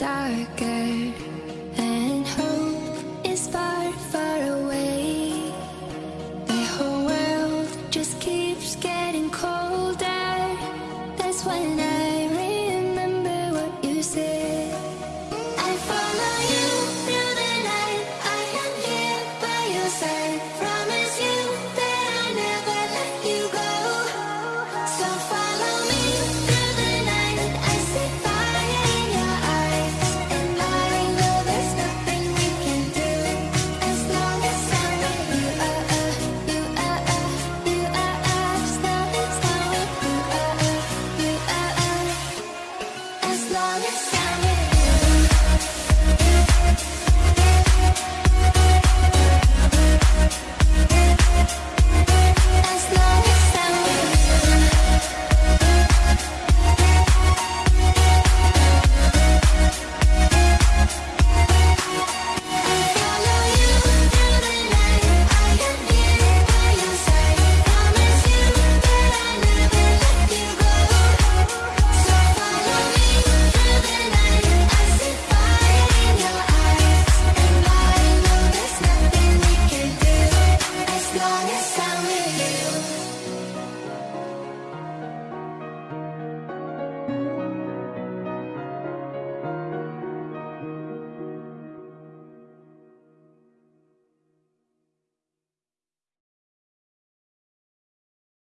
dark.